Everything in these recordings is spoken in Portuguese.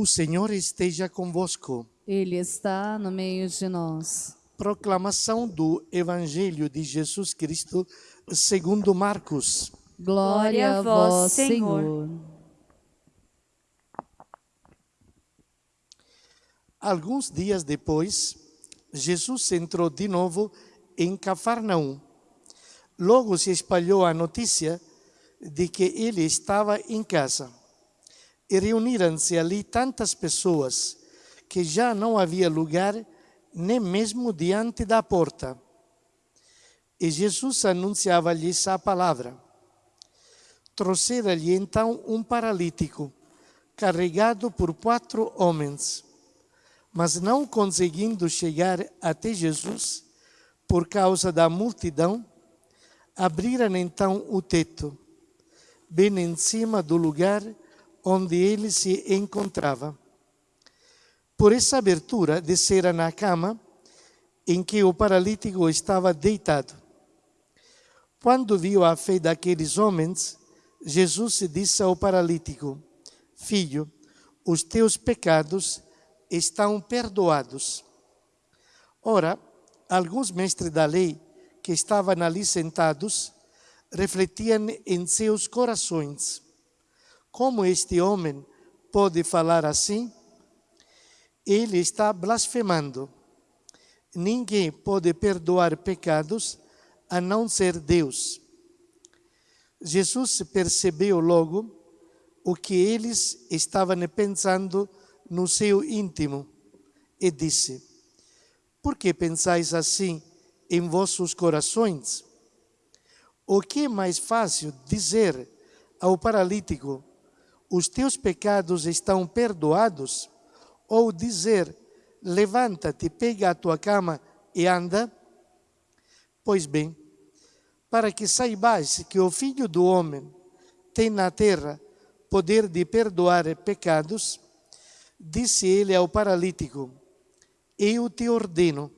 O Senhor esteja convosco. Ele está no meio de nós. Proclamação do Evangelho de Jesus Cristo segundo Marcos. Glória a vós, Senhor. Alguns dias depois, Jesus entrou de novo em Cafarnaum. Logo se espalhou a notícia de que ele estava em casa. E reuniram-se ali tantas pessoas que já não havia lugar nem mesmo diante da porta. E Jesus anunciava-lhes a palavra. Trouxera-lhe então um paralítico, carregado por quatro homens. Mas não conseguindo chegar até Jesus, por causa da multidão, abriram então o teto, bem em cima do lugar onde ele se encontrava. Por essa abertura, desceram na cama em que o paralítico estava deitado. Quando viu a fé daqueles homens, Jesus disse ao paralítico: Filho, os teus pecados estão perdoados. Ora, alguns mestres da lei que estavam ali sentados refletiam em seus corações: Como este homem pode falar assim? Ele está blasfemando. Ninguém pode perdoar pecados a não ser Deus. Jesus percebeu logo o que eles estavam pensando no seu íntimo e disse: Por que pensais assim em vossos corações? O que é mais fácil dizer ao paralítico: Os teus pecados estão perdoados? Ou dizer: Levanta-te, pega a tua cama e anda? Pois bem, para que saibais que o Filho do Homem tem na terra poder de perdoar pecados, Disse ele ao paralítico: Eu te ordeno,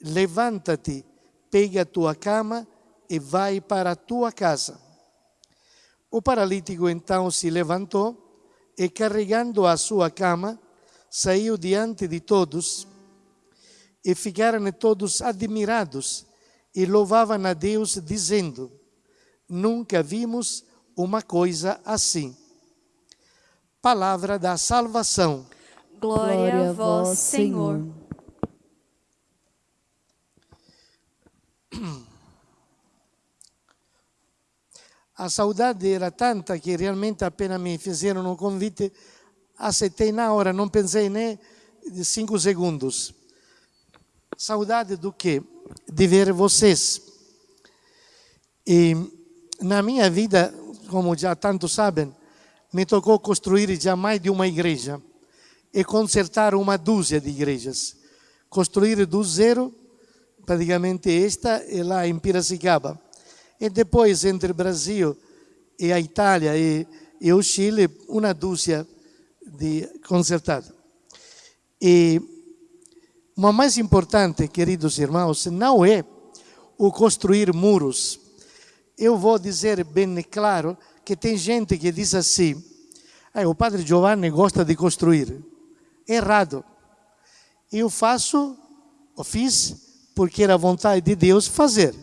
levanta-te, pega a tua cama e vai para a tua casa. O paralítico então se levantou e, carregando a sua cama, saiu diante de todos. E ficaram todos admirados e louvavam a Deus, dizendo: Nunca vimos uma coisa assim palavra da salvação. Glória a vós, Senhor. A saudade era tanta que realmente apenas me fizeram um convite, aceitei na hora, não pensei nem cinco segundos. Saudade do quê? De ver vocês. E na minha vida, como já tantos sabem, me tocou construir já mais de uma igreja e consertar uma dúzia de igrejas. Construir do zero, praticamente esta, e lá em Piracicaba. E depois, entre o Brasil e a Itália e, e o Chile, uma dúzia de consertada. E o mais importante, queridos irmãos, não é o construir muros. Eu vou dizer bem claro que tem gente que diz assim, ah, o padre Giovanni gosta de construir. Errado. Eu faço, ou fiz, porque era vontade de Deus fazer.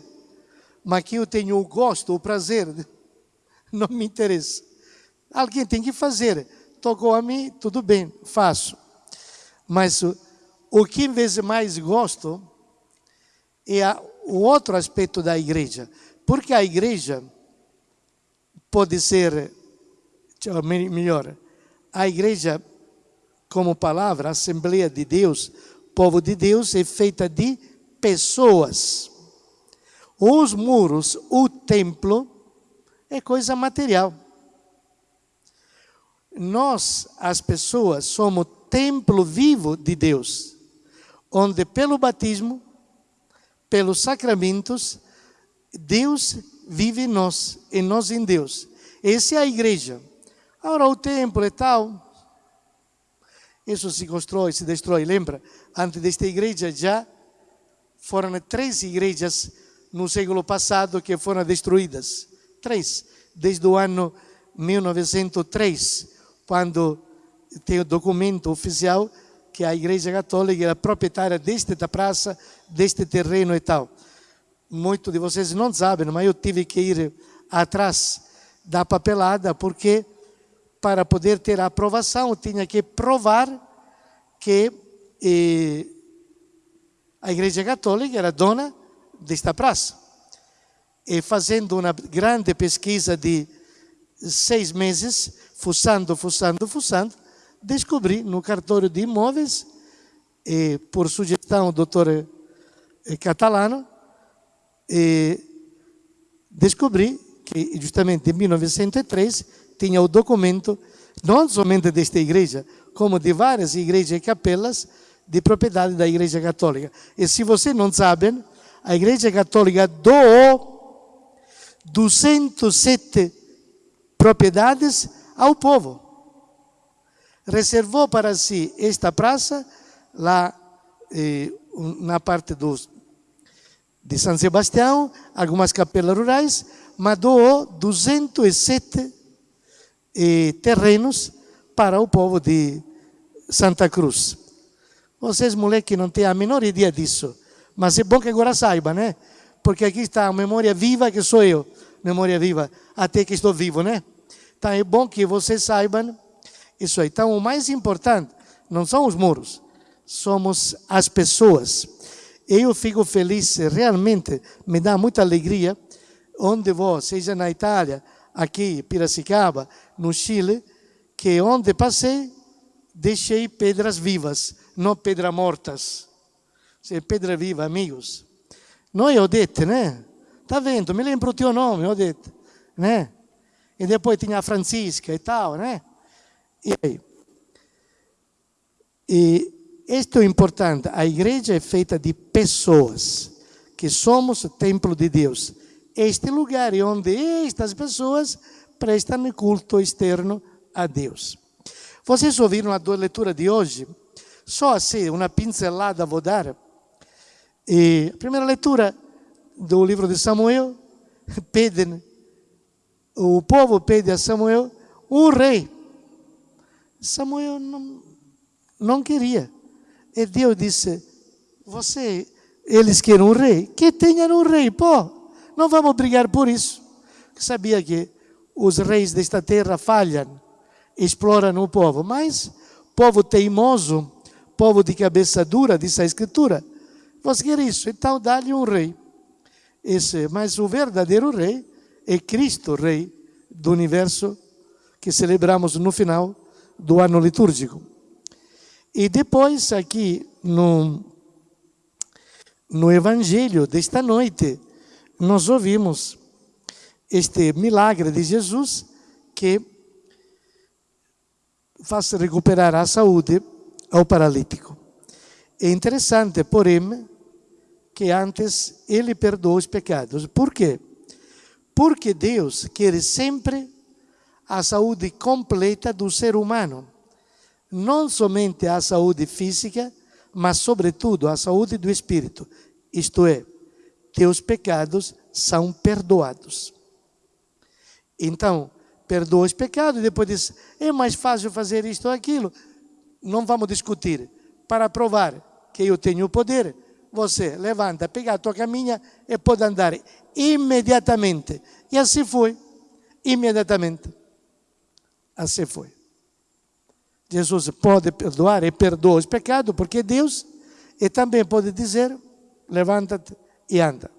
Mas que eu tenho o gosto, o prazer, não me interessa. Alguém tem que fazer. Tocou a mim, tudo bem, faço. Mas o que em mais gosto é o outro aspecto da igreja. Porque a igreja pode ser, melhor, a igreja como palavra, Assembleia de Deus, povo de Deus, é feita de pessoas. Os muros, o templo, é coisa material. Nós, as pessoas, somos templo vivo de Deus, onde pelo batismo, pelos sacramentos, Deus vive em nós, em nós em Deus. Essa é a igreja. Agora o templo e tal, isso se constrói, se destrói. Lembra? Antes desta igreja já foram três igrejas no século passado que foram destruídas. Três. Desde o ano 1903, quando tem o documento oficial que a Igreja Católica era proprietária desta praça, deste terreno e tal. Muitos de vocês não sabem, mas eu tive que ir atrás da papelada porque para poder ter a aprovação eu tinha que provar que eh, a Igreja Católica era dona desta praça. E fazendo uma grande pesquisa de seis meses, fuçando, fuçando, fuçando, descobri no cartório de imóveis, e, por sugestão do doutor eh, Catalano, e, descobri que justamente em 1903 tinha o documento, não somente desta igreja, como de várias igrejas e capelas de propriedade da Igreja Católica. E se vocês não sabem, a Igreja Católica doou 207 propriedades ao povo reservou para si esta praça lá eh, na parte dos, de São Sebastião, algumas capelas rurais, mas doou 207 eh, terrenos para o povo de Santa Cruz. Vocês, moleque, não têm a menor ideia disso, mas é bom que agora saiba, né? Porque aqui está a memória viva que sou eu, memória viva, até que estou vivo, né? Então é bom que vocês saibam isso aí. Então, o mais importante não são os muros, somos as pessoas. Eu fico feliz, realmente me dá muita alegria, onde vou, seja na Itália, aqui, Piracicaba, no Chile, que onde passei, deixei pedras vivas, não pedras mortas. Se pedra viva, amigos. Noi ho detto, né? Tá vendo? Me lembro o teu nome, ho detto, né? E depois tinha a Francisca e tal, né? E aí? E isto é importante, a igreja é feita de pessoas, que somos templo de Deus. Este lugar é onde estas pessoas prestam culto externo a Deus. Vocês ouviram a leitura de hoje? Só assim, uma pincelada vou dar. E a primeira leitura do livro de Samuel, pedem, o povo pede a Samuel um rei. Samuel não, não queria. E Deus disse: Você, eles querem um rei? Que tenham um rei, pô. Não vamos brigar por isso. Sabia que os reis desta terra falham, exploram o povo, mas povo teimoso, povo de cabeça dura, diz a Escritura. Você quer isso? Então dá-lhe um rei. Esse, mas o verdadeiro rei é Cristo, rei do universo que celebramos no final do ano litúrgico. E depois, aqui no, no Evangelho desta noite, nós ouvimos este milagre de Jesus que faz recuperar a saúde ao paralítico. É interessante, porém, que antes ele perdoou os pecados. Por quê? Porque Deus quer sempre a saúde completa do ser humano. Não somente a saúde física, mas, sobretudo, a saúde do espírito. Isto é, teus pecados são perdoados. Então, perdoa os pecados e depois diz: é mais fácil fazer isto ou aquilo. Não vamos discutir. Para provar que eu tenho o poder, você levanta, pega a tua caminha e pode andar imediatamente. E assim foi, imediatamente assim foi. Jesus pode perdoar e perdoa os pecados, porque é Deus, e também pode dizer: levanta-te e anda.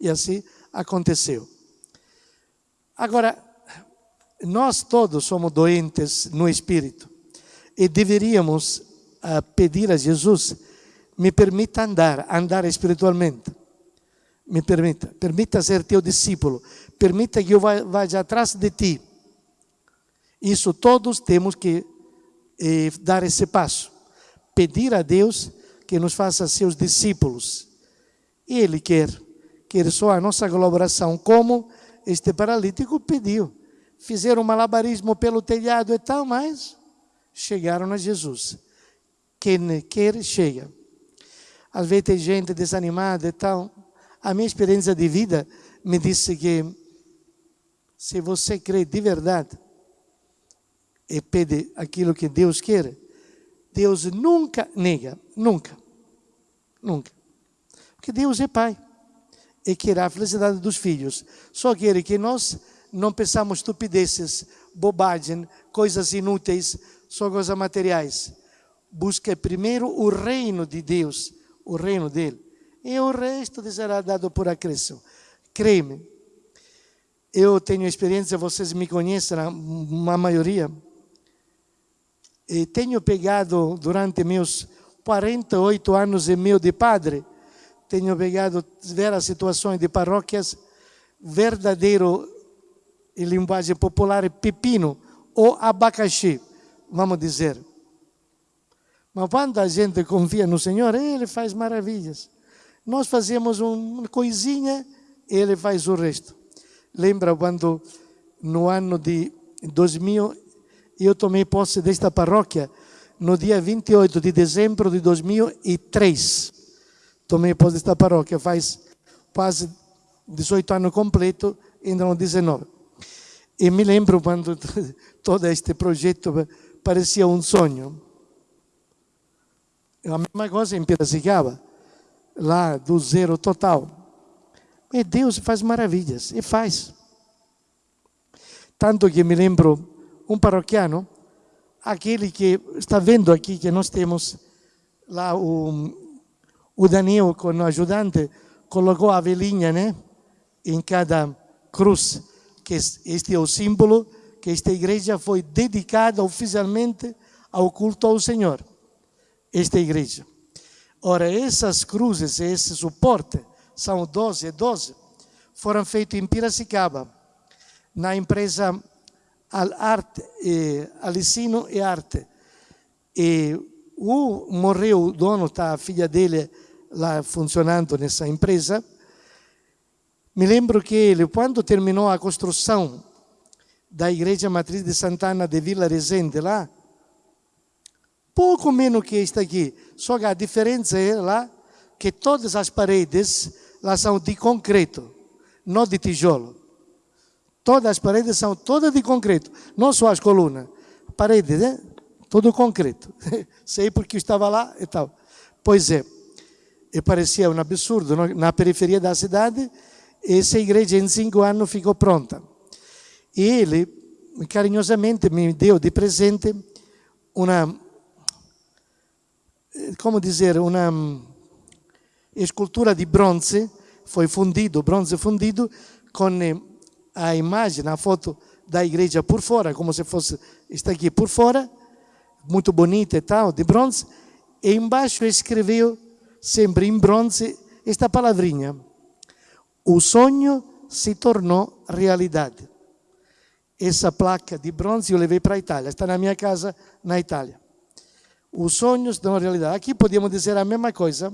E assim aconteceu. Agora, nós todos somos doentes no espírito e deveríamos uh, pedir a Jesus: me permita andar, andar espiritualmente. Me permita, permita ser teu discípulo, permita que eu vá, vá atrás de ti isso todos temos que eh, dar esse passo. Pedir a Deus que nos faça seus discípulos. E Ele quer, quer só a nossa colaboração, como este paralítico pediu. Fizeram malabarismo pelo telhado e tal, mas chegaram a Jesus. Quem quer, chega. Às vezes tem gente desanimada e tal. A minha experiência de vida me disse que se você crê de verdade, e pede aquilo que Deus quer, Deus nunca nega, nunca, nunca. Porque Deus é Pai e quer a felicidade dos filhos. Só quer que nós não pensamos estupidezes, bobagem, coisas inúteis, só coisas materiais. Busca primeiro o reino de Deus, o reino dele. E o resto será dado por acréscimo. Creme. Eu tenho experiência, vocês me conhecem, a maioria. E tenho pegado durante meus 48 anos e meio de padre, tenho pegado várias situações de paróquias verdadeiro, em linguagem popular, pepino ou abacaxi, vamos dizer. Mas quando a gente confia no Senhor, Ele faz maravilhas. Nós fazemos uma coisinha, Ele faz o resto. Lembra quando no ano de 2000 eu tomei posse desta paróquia no dia 28 de dezembro de 2003 tomei posse desta paróquia faz quase 18 anos completo, ainda no 19. E me lembro quando todo este projeto parecia um sonho. A mesma coisa em Piracicaba, lá do zero total. E Deus faz maravilhas, e faz. Tanto que me lembro um paroquiano, aquele que está vendo aqui que nós temos lá o o Daniel, com o ajudante, colocou a velhinha né, em cada cruz, que este é o símbolo que esta igreja foi dedicada oficialmente ao culto ao Senhor. Esta igreja. Ora, essas cruzes, esse suporte, são 12 e 12, foram feitos em Piracicaba, na empresa Al Arte, eh, Alicino e Arte. E o morreu o dono, tá, a filha dele lá funcionando nessa empresa. Me lembro que ele, quando terminou a construção da igreja matriz de Santana de Vila Resende lá, pouco menos que está aqui, só que a diferença é lá que todas as paredes lá são de concreto, não de tijolo. Todas as paredes são todas de concreto, não só as colunas. Paredes, né? Tudo concreto. Sei porque estava lá e tal. Pois é, parecia um absurdo. Na periferia da cidade, essa igreja em cinco anos ficou pronta. E ele, carinhosamente, me deu de presente uma, como dizer, uma escultura de bronze, foi fundido, bronze fundido, com a imagem, a foto da igreja por fora, como se fosse, está aqui por fora, muito bonita e tal, de bronze, e embaixo escreveu, sempre em bronze, esta palavrinha. O sonho se tornou realidade. Essa placa de bronze eu levei para a Itália, está na minha casa na Itália. O sonho se tornou realidade. Aqui podemos dizer a mesma coisa.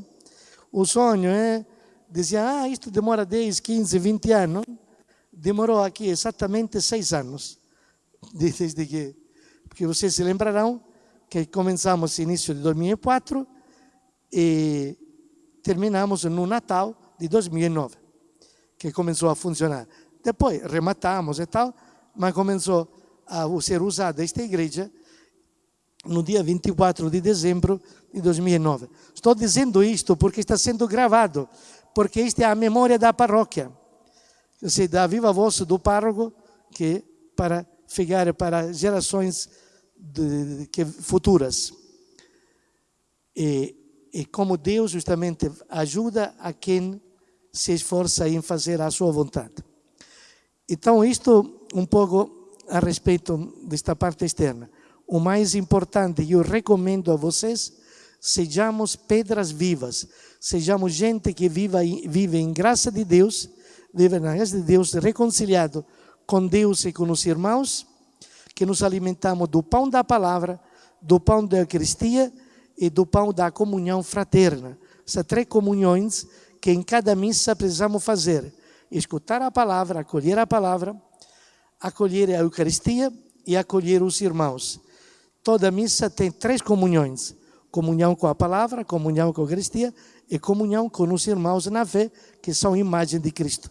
O sonho é, dizia, ah, isto demora 10, 15, 20 anos. Demorou aqui exatamente seis anos, desde que, porque vocês se lembrarão, que começamos início de 2004 e terminamos no Natal de 2009, que começou a funcionar. Depois rematamos e tal, mas começou a ser usada esta igreja no dia 24 de dezembro de 2009. Estou dizendo isto porque está sendo gravado, porque esta é a memória da paróquia. Ou da viva voz do pároco, que para ficar para gerações de, que, futuras. E, e como Deus justamente ajuda a quem se esforça em fazer a sua vontade. Então, isto um pouco a respeito desta parte externa. O mais importante, eu recomendo a vocês, sejamos pedras vivas, sejamos gente que viva, vive em graça de Deus, vive na graça de Deus, reconciliado com Deus e com os irmãos, que nos alimentamos do pão da palavra, do pão da Eucaristia e do pão da comunhão fraterna. Essas três comunhões que em cada missa precisamos fazer: escutar a palavra, acolher a palavra, acolher a Eucaristia e acolher os irmãos. Toda missa tem três comunhões: comunhão com a palavra, comunhão com a Eucaristia e comunhão com os irmãos na fé, que são imagem de Cristo.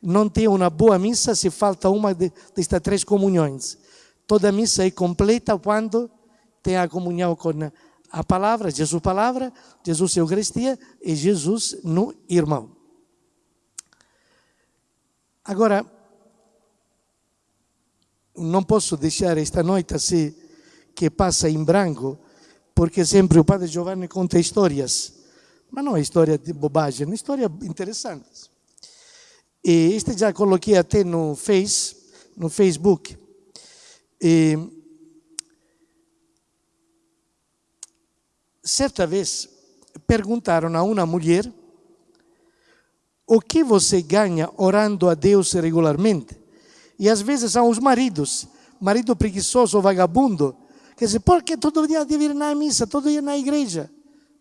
Não tem uma boa missa se falta uma destas três comunhões. Toda missa é completa quando tem a comunhão com a palavra, Jesus palavra, Jesus Eucaristia e Jesus no irmão. Agora, não posso deixar esta noite assim que passa em branco, porque sempre o Padre Giovanni conta histórias, mas não é história de bobagem, é história interessante. E este já coloquei até no Face, no Facebook. E, certa vez perguntaram a uma mulher o que você ganha orando a Deus regularmente. E às vezes são os maridos, marido preguiçoso vagabundo, que dizem, por que todo dia deve ir na missa, todo dia na igreja?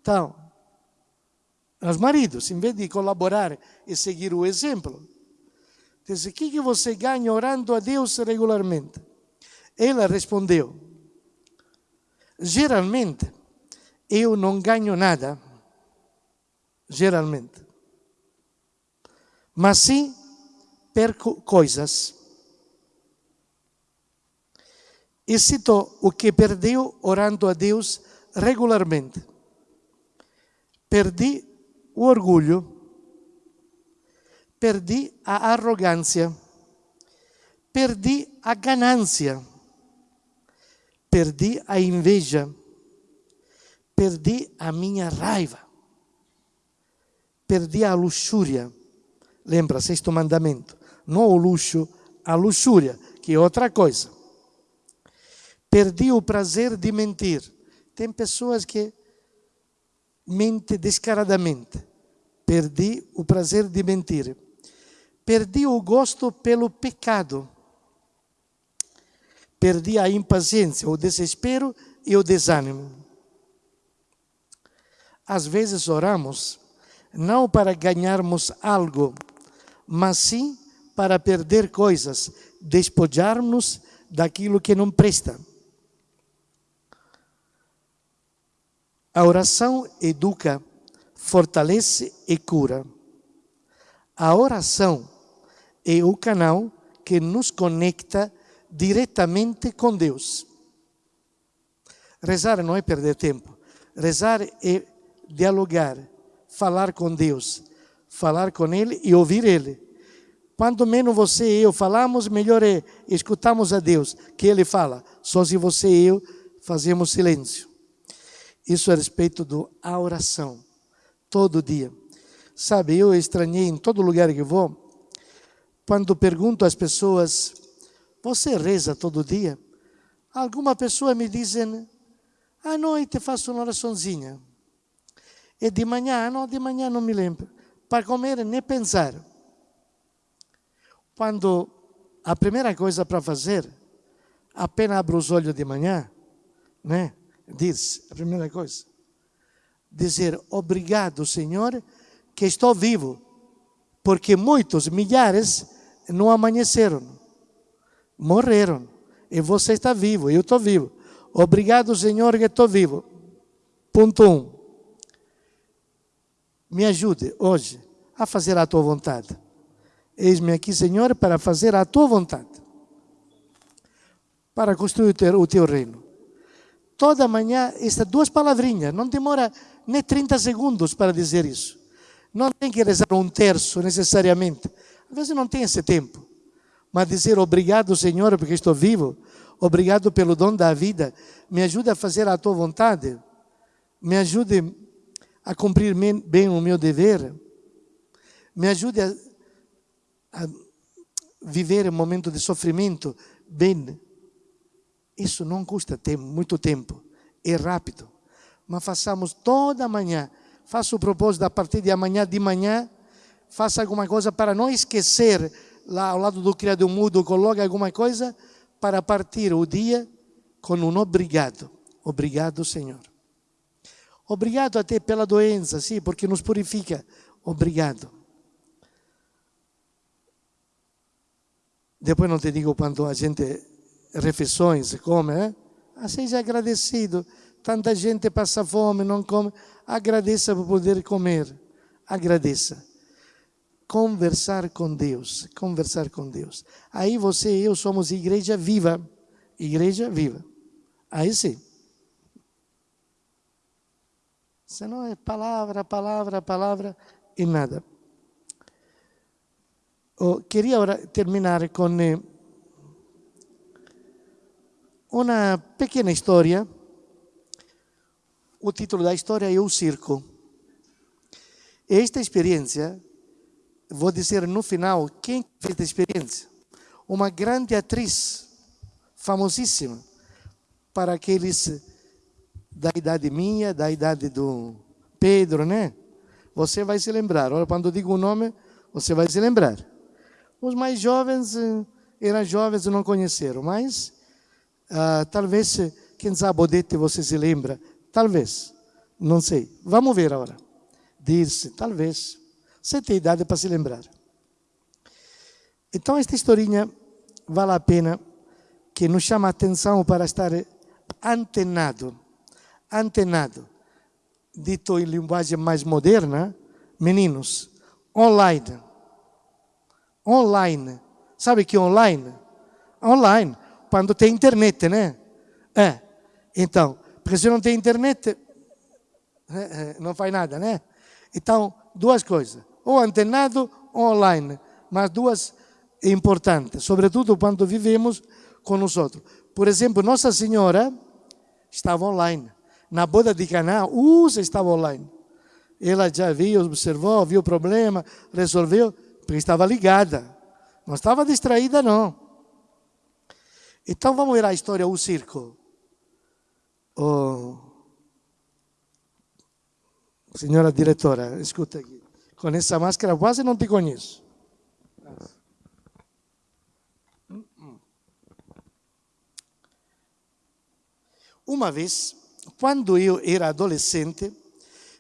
Então, os maridos, em vez de colaborar e seguir o exemplo, dizem, o que você ganha orando a Deus regularmente? Ela respondeu, geralmente, eu não ganho nada, geralmente, mas sim perco coisas. E citou o que perdeu orando a Deus regularmente. Perdi o orgulho, perdi a arrogância, perdi a ganância, perdi a inveja, perdi a minha raiva, perdi a luxúria. Lembra, sexto mandamento. Não o luxo, a luxúria, que é outra coisa. Perdi o prazer de mentir. Tem pessoas que mente descaradamente. Perdi o prazer de mentir. Perdi o gosto pelo pecado. Perdi a impaciência, o desespero e o desânimo. Às vezes oramos não para ganharmos algo, mas sim para perder coisas, despojar-nos daquilo que não presta. A oração educa, fortalece e cura. A oração é o canal que nos conecta diretamente com Deus. Rezar não é perder tempo. Rezar é dialogar, falar com Deus, falar com Ele e ouvir Ele. Quanto menos você e eu falamos, melhor é escutamos a Deus, que Ele fala. Só se você e eu fazemos silêncio. Isso a respeito da oração, todo dia. Sabe, eu estranhei em todo lugar que vou, quando pergunto às pessoas, você reza todo dia? Alguma pessoa me dizem, à noite faço uma oraçãozinha. E de manhã, não, de manhã não me lembro. Para comer, nem pensar. Quando a primeira coisa para fazer, apenas abro os olhos de manhã, né? Diz, a primeira coisa, dizer obrigado, Senhor, que estou vivo, porque muitos, milhares, não amanheceram, morreram, e você está vivo, eu estou vivo. Obrigado, Senhor, que estou vivo. Ponto um. Me ajude hoje a fazer a tua vontade. Eis-me aqui, Senhor, para fazer a tua vontade. Para construir o teu, o teu reino toda manhã estas duas palavrinhas, não demora nem 30 segundos para dizer isso. Não tem que rezar um terço necessariamente. Às vezes não tem esse tempo. Mas dizer obrigado, Senhor, porque estou vivo, obrigado pelo dom da vida, me ajude a fazer a tua vontade, me ajude a cumprir bem o meu dever, me ajude a, a viver um momento de sofrimento bem isso não custa tempo, muito tempo, é rápido. Mas façamos toda manhã. Faça o propósito a partir de amanhã de manhã, faça alguma coisa para não esquecer lá ao lado do criado mudo, coloque alguma coisa para partir o dia com um obrigado. Obrigado, Senhor. Obrigado até pela doença, sim, porque nos purifica. Obrigado. Depois não te digo quanto a gente refeições, come, eh? ah, seja agradecido. Tanta gente passa fome, não come. Agradeça por poder comer. Agradeça. Conversar com Deus. Conversar com Deus. Aí você e eu somos igreja viva. igreja viva. Aí sim. Senão é palavra, palavra, palavra e nada. Oh, queria terminar com uma pequena história. O título da história é O Circo. Esta experiência, vou dizer no final quem fez esta experiência. Uma grande atriz, famosíssima, para aqueles da idade minha, da idade do Pedro, né? Você vai se lembrar. Olha, quando eu digo o nome, você vai se lembrar. Os mais jovens eh, eram jovens e não conheceram, mas uh, talvez, quem sabe, Odete você se lembra. Talvez, não sei. Vamos ver agora. Diz, talvez. Você tem idade para se lembrar. Então, esta historinha vale a pena que nos chama a atenção para estar antenado antenado. Dito em linguagem mais moderna, meninos, online. Online. Sabe que online? Online. Quando tem internet, né? É. Então, porque se não tem internet, é, é, não faz nada, né? Então, duas coisas. Ou antenado ou online. Mas duas importantes, sobretudo quando vivemos com nós outros. Por exemplo, Nossa Senhora estava online na boda de Caná, Usa estava online. Ela já viu, observou, viu o problema, resolveu, porque estava ligada. Não estava distraída, não. Então vamos ver a história do circo. Senhora diretora, escuta aqui. Com essa máscara quase não te conheço. Uma vez, quando eu era adolescente,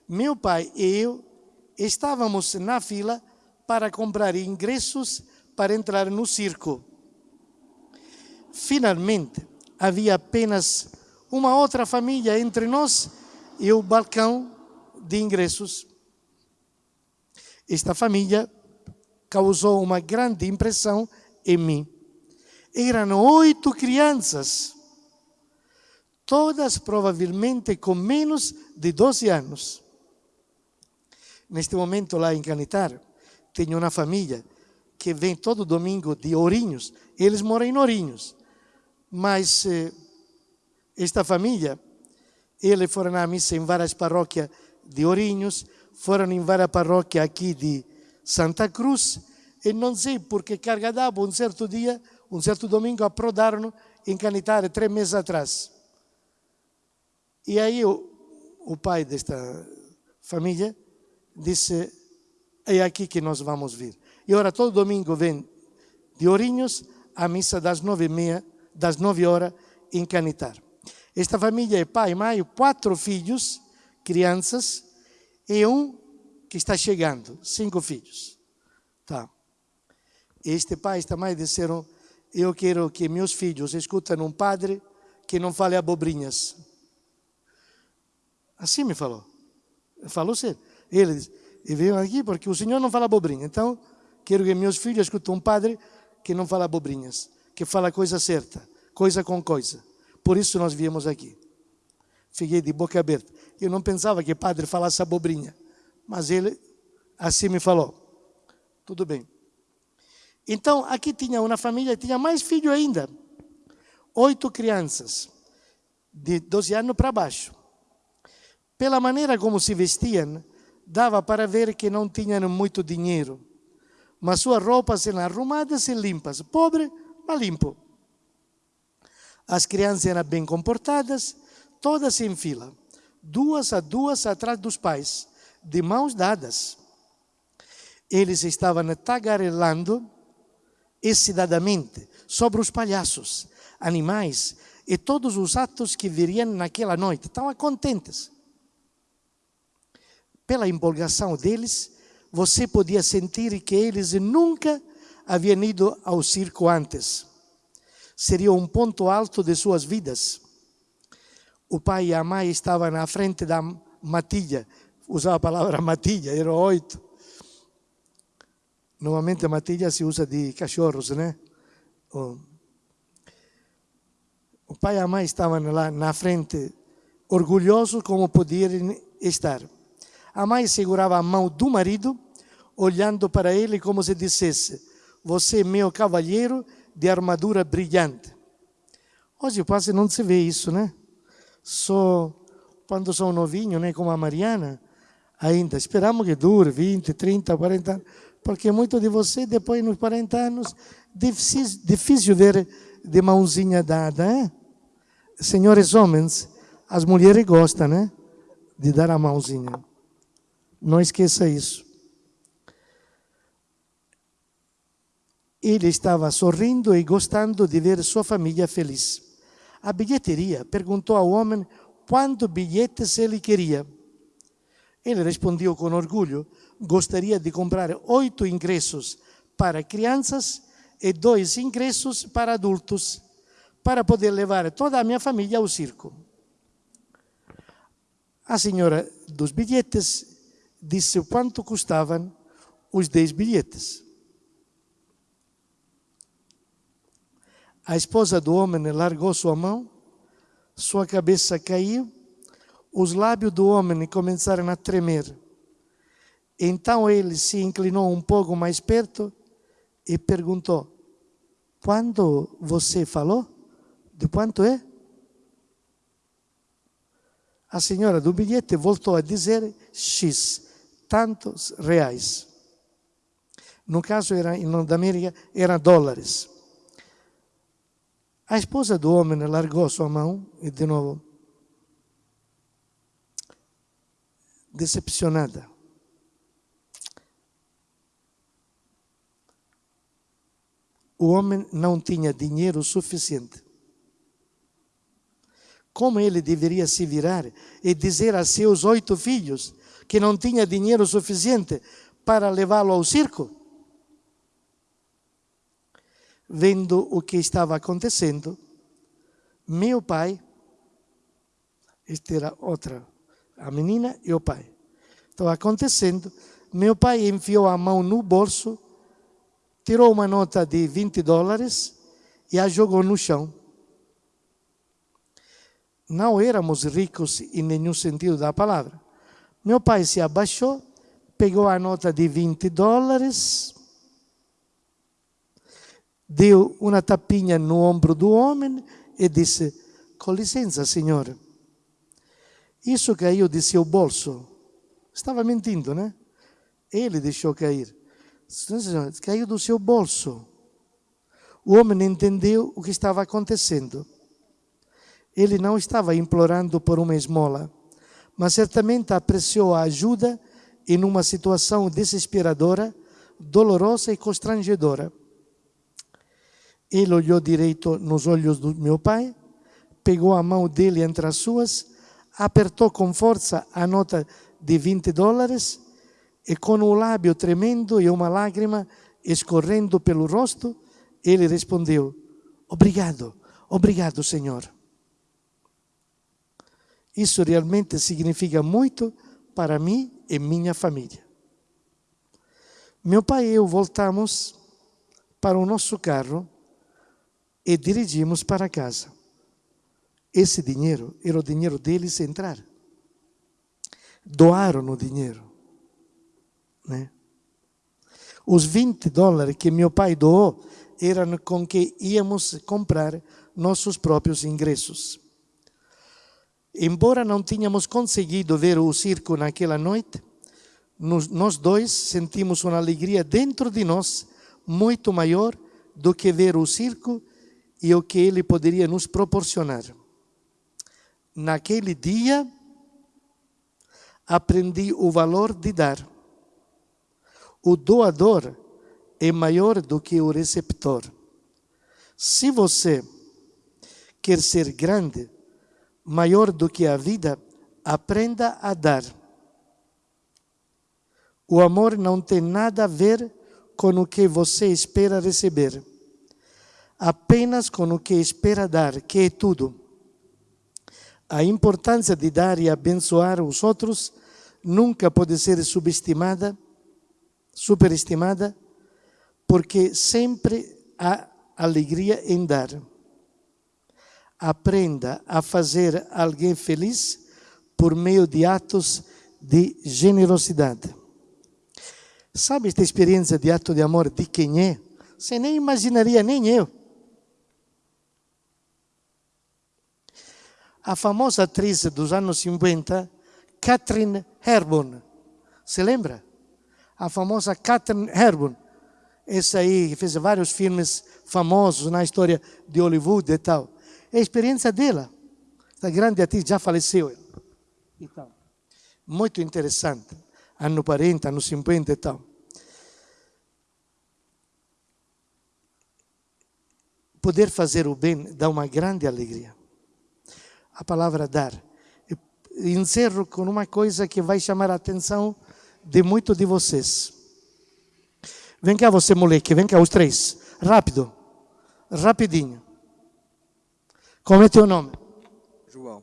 meu pai e eu estávamos na fila para comprar ingressos para entrar no circo. Finalmente, havia apenas uma outra família entre nós e o balcão de ingressos. Esta família causou uma grande impressão em mim. Eram oito crianças todas provavelmente com menos de 12 anos. Neste momento lá em Canitar, tenho uma família que vem todo domingo de Ourinhos, eles moram em Ourinhos, mas eh, esta família, eles foram à missa em várias paróquias de Ourinhos, foram em várias paróquias aqui de Santa Cruz, e não sei porque carga d'água, um certo dia, um certo domingo, aprodaram em Canitar, três meses atrás. E aí o, o pai desta família disse, é aqui que nós vamos vir. E ora todo domingo vem de Ourinhos à missa das nove e meia, das nove horas em Canitar. Esta família é pai, mãe, quatro filhos, crianças, e um que está chegando, cinco filhos. Tá. Este pai esta mãe disseram, eu quero que meus filhos escutem um padre que não fale abobrinhas. Assim me falou. Falou sério. Ele disse, e veio aqui porque o Senhor não fala abobrinha. Então, quero que meus filhos escutem um padre que não fala abobrinhas, que fala coisa certa, coisa com coisa. Por isso nós viemos aqui. Fiquei de boca aberta. Eu não pensava que padre falasse abobrinha, mas ele assim me falou. Tudo bem. Então, aqui tinha uma família, tinha mais filho ainda. Oito crianças, de 12 anos para baixo. Pela maneira como se vestiam, dava para ver que não tinham muito dinheiro. Mas suas roupas eram arrumadas e limpas. Pobre, mas limpo. As crianças eram bem comportadas, todas em fila, duas a duas atrás dos pais, de mãos dadas. Eles estavam tagarelando excidadamente sobre os palhaços, animais e todos os atos que viriam naquela noite. Estavam contentes pela empolgação deles, você podia sentir que eles nunca haviam ido ao circo antes. Seria um ponto alto de suas vidas. O pai e a mãe estavam na frente da matilha, usava a palavra matilha, eram oito. Normalmente a matilha se usa de cachorros, né? pai e a mãe estavam lá na frente, orgulhosos como podiam estar. A mãe segurava a mão do marido, olhando para ele como se dissesse: Você meu cavalheiro de armadura brilhante. Hoje quase não se vê isso, né? Só quando são novinhos, né, como a Mariana, ainda. Esperamos que dure 20, 30, 40 anos, porque muito de você, depois, nos 40 anos, difícil, difícil ver de mãozinha dada, hein? Senhores homens, as mulheres gostam, né? De dar a mãozinha. Não esqueça isso. Ele estava sorrindo e gostando de ver sua família feliz. A bilheteria perguntou ao homem quantos bilhetes ele queria. Ele respondeu com orgulho: gostaria de comprar oito ingressos para crianças e dois ingressos para adultos, para poder levar toda a minha família ao circo. A senhora dos bilhetes disse quanto custavam os dez bilhetes. A esposa do homem largou sua mão, sua cabeça caiu, os lábios do homem começaram a tremer. Então ele se inclinou um pouco mais perto e perguntou: Quando você falou? De quanto é? A senhora do bilhete voltou a dizer X, tantos reais. No caso, era, em América, eram dólares. A esposa do homem largou sua mão e, de novo, decepcionada. O homem não tinha dinheiro suficiente. Como ele deveria se virar e dizer a seus oito filhos que não tinha dinheiro suficiente para levá-lo ao circo? Vendo o que estava acontecendo, meu pai, esta era outra, a menina e o pai. Estava acontecendo, meu pai enfiou a mão no bolso, tirou uma nota de 20 dólares e a jogou no chão. Não éramos ricos em nenhum sentido da palavra. Meu pai se abaixou, pegou a nota de 20 dólares, deu uma tapinha no ombro do homem e disse: Com licença, senhor. Isso caiu de seu bolso. Estava mentindo, né? Ele deixou cair. Caiu do seu bolso. O homem entendeu o que estava acontecendo. Ele não estava implorando por uma esmola, mas certamente apreciou a ajuda em uma situação desesperadora, dolorosa e constrangedora. Ele olhou direito nos olhos do meu pai, pegou a mão dele entre as suas, apertou com força a nota de 20 dólares e, com o lábio tremendo e uma lágrima escorrendo pelo rosto, ele respondeu: Obrigado, obrigado, Senhor. Isso realmente significa muito para mim e minha família. Meu pai e eu voltamos para o nosso carro e dirigimos para casa. Esse dinheiro era o dinheiro deles entrar. Doaram o dinheiro. Né? Os 20 dólares que meu pai doou eram com que íamos comprar nossos próprios ingressos. Embora não tínhamos conseguido ver o circo naquela noite, nós dois sentimos uma alegria dentro de nós muito maior do que ver o circo e o que Ele poderia nos proporcionar. Naquele dia, aprendi o valor de dar. O doador é maior do que o receptor. Se você quer ser grande, maior do que a vida, aprenda a dar. O amor não tem nada a ver com o que você espera receber apenas com o que espera dar, que é tudo. A importância de dar e abençoar os outros nunca pode ser subestimada, superestimada, porque sempre há alegria em dar. aprenda a fazer alguém feliz por meio de atos de generosidade. Sabe esta experiência de ato de amor de quem é? Você nem imaginaria, nem eu. A famosa atriz dos anos 50, Catherine Hepburn. Se lembra? A famosa Catherine Hepburn. Essa aí fez vários filmes famosos na história de Hollywood e tal. É a experiência dela. Essa grande atriz já faleceu. Então, muito interessante. Ano 40, ano 50 e tal. Poder fazer o bem dá uma grande alegria. A palavra dar. encerro com uma coisa que vai chamar a atenção de muitos de vocês. Vem cá você, moleque, vem cá os três. Rápido. Rapidinho. Como é teu nome? João.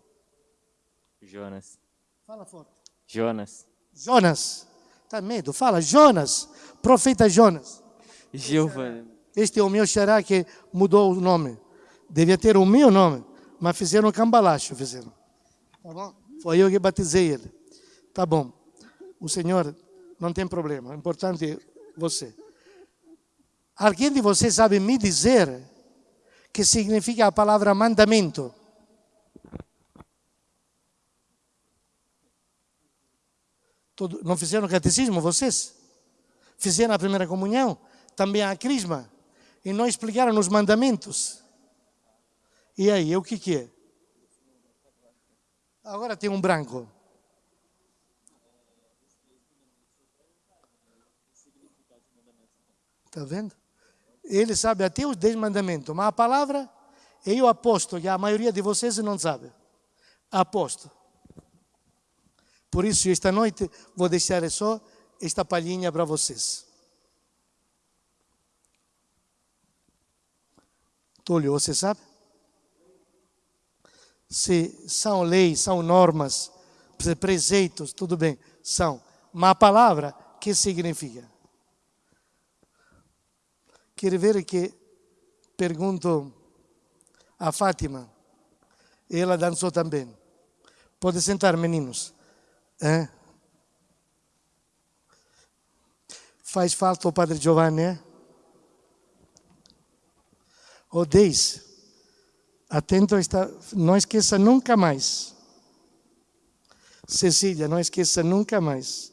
Jonas. Fala forte. Jonas. Jonas. Tá medo? Fala, Jonas. Profeta Jonas. Giovanni. Este é o meu xará que mudou o nome. Devia ter o meu nome, mas fizeram cambalacho, fizeram. Tá bom? Foi eu que batizei ele. Tá bom. O Senhor não tem problema. O importante é você. Alguém de vocês sabe me dizer que significa a palavra mandamento? Todo, não fizeram catecismo vocês? Fizeram a primeira comunhão? Também a crisma? E não explicaram os mandamentos? E aí, o que, que é? Agora tem um branco. Está vendo? Ele sabe até os dez mandamentos, mas a palavra, eu aposto que a maioria de vocês não sabe. Aposto. Por isso, esta noite, vou deixar só esta palhinha para vocês. Túlio, você sabe? Se são leis, são normas, preceitos, tudo bem, são. Mas a palavra, que significa? Quer ver que pergunto a Fátima, ela dançou também. Pode sentar, meninos. É? Faz falta o Padre Giovanni, é? O 10. Atento, está, não esqueça nunca mais. Cecília, não esqueça nunca mais.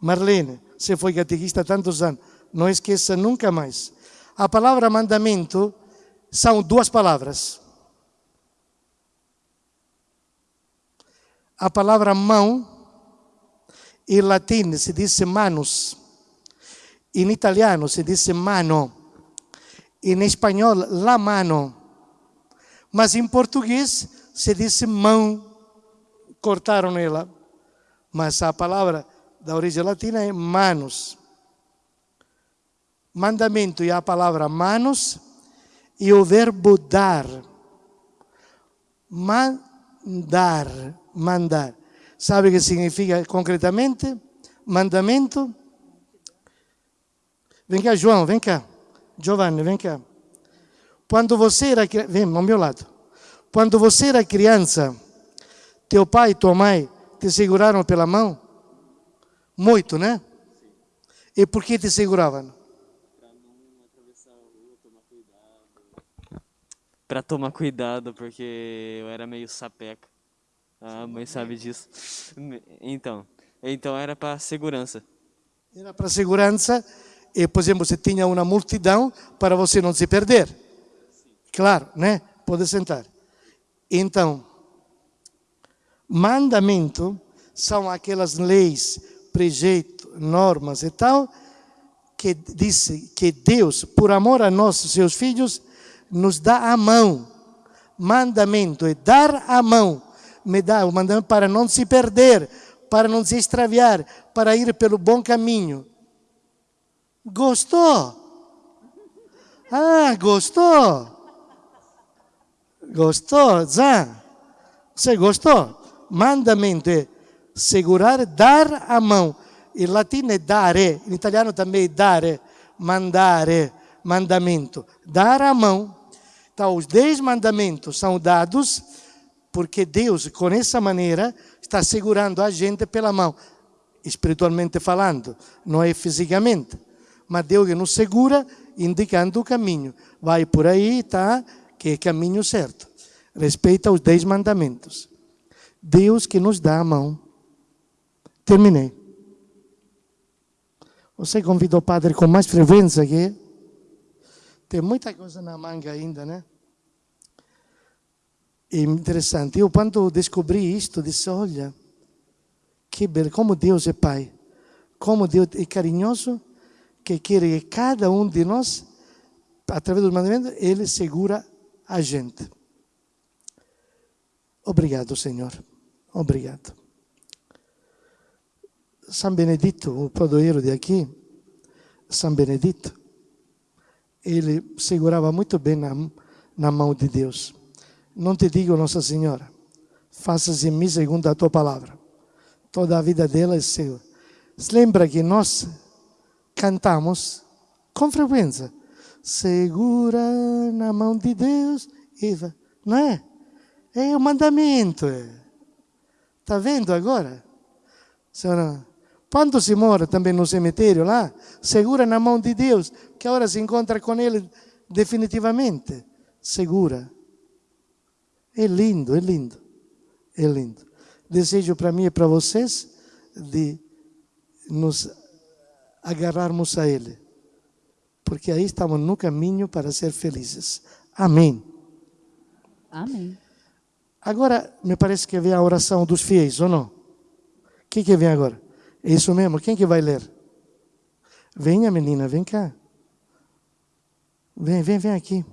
Marlene, você foi catequista há tantos anos, não esqueça nunca mais. A palavra mandamento são duas palavras. A palavra mão, em latim se diz manus, em italiano se diz mano, em espanhol la mano, mas em português se diz mão, cortaram ela, mas a palavra da origem latina é manus mandamento e a palavra manos e o verbo dar. Mandar, mandar. Sabe o que significa concretamente? Mandamento? Vem cá, João, vem cá. Giovanni, vem cá. Quando você era vem ao meu lado. Quando você era criança, teu pai e tua mãe te seguraram pela mão? Muito, né? E por que te seguravam? Pra tomar cuidado, porque eu era meio sapeca. A mãe sabe disso. Então, então era para segurança. Era para segurança e, por exemplo, você tinha uma multidão para você não se perder. Claro, né? Pode sentar. Então, mandamento são aquelas leis, preceitos, normas e tal, que dizem que Deus, por amor a nós, seus filhos, nos dá a mão. Mandamento é dar a mão. Me dá o mandamento para não se perder, para não se extraviar, para ir pelo bom caminho. Gostou? Ah, gostou? Gostou, Zé? Você gostou? Mandamento é segurar, dar a mão. Em latino é dare, em italiano também é dare, mandare, mandamento. Dar a mão Então, os dez mandamentos são dados porque Deus, com essa maneira, está segurando a gente pela mão, espiritualmente falando, não é fisicamente. Mas Deus nos segura, indicando o caminho. Vai por aí, tá? Que é caminho certo. Respeita os dez mandamentos. Deus que nos dá a mão. Terminei. Você convida o padre com mais frequência aqui? Tem muita coisa na manga ainda, né? É interessante. Eu, quando descobri isto, disse: olha, que belo, como Deus é Pai, como Deus é carinhoso, que quer que cada um de nós, através do mandamento, Ele segura a gente. Obrigado, Senhor. Obrigado. São Benedito, o padroeiro de aqui, São Benedito, ele segurava muito bem na, na mão de Deus. Não te digo, Nossa Senhora, faça-se em mim segundo a tua palavra. Toda a vida dela é seu. Se lembra que nós cantamos com frequência. Segura na mão de Deus, Eva. Não é? É o mandamento. Está vendo agora? Senhora, quando se mora também no cemitério lá, segura na mão de Deus, que agora se encontra com Ele definitivamente. Segura. É lindo, é lindo, é lindo. Desejo para mim e para vocês de nos agarrarmos a Ele, porque aí estamos no caminho para ser felizes. Amém. Amém. Agora, me parece que vem a oração dos fiéis, ou não? O que, que vem agora? É isso mesmo? Quem que vai ler? Venha, menina, vem cá. Vem, vem, vem aqui.